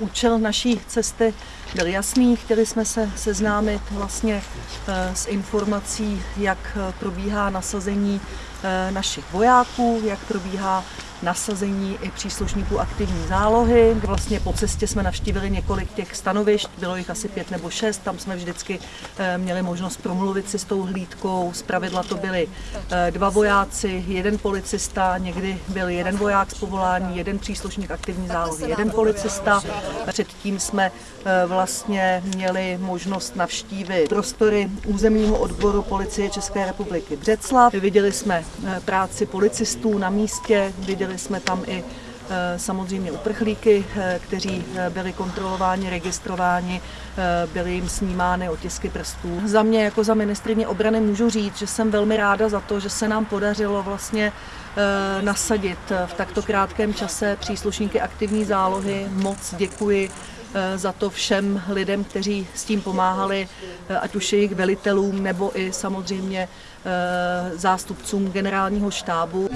účel naší cesty byl jasný. Chtěli jsme se seznámit vlastně eh, s informací, jak eh, probíhá nasazení eh, našich vojáků, jak probíhá nasazení i příslušníků aktivní zálohy. Vlastně po cestě jsme navštívili několik těch stanovišť, bylo jich asi pět nebo šest, tam jsme vždycky eh, měli možnost promluvit si s tou hlídkou. Z pravidla to byli eh, dva vojáci, jeden policista, někdy byl jeden voják z povolání, jeden příslušník aktivní zálohy, jeden policista. Předtím jsme eh, vlastně měli možnost navštívit prostory územního odboru policie České republiky Břeclav. Viděli jsme práci policistů na místě, viděli jsme tam i samozřejmě uprchlíky, kteří byli kontrolováni, registrováni, byly jim snímány otisky prstů. Za mě jako za ministrině obrany můžu říct, že jsem velmi ráda za to, že se nám podařilo vlastně nasadit v takto krátkém čase příslušníky aktivní zálohy. Moc děkuji za to všem lidem, kteří s tím pomáhali, ať už jejich velitelům nebo i samozřejmě zástupcům generálního štábu.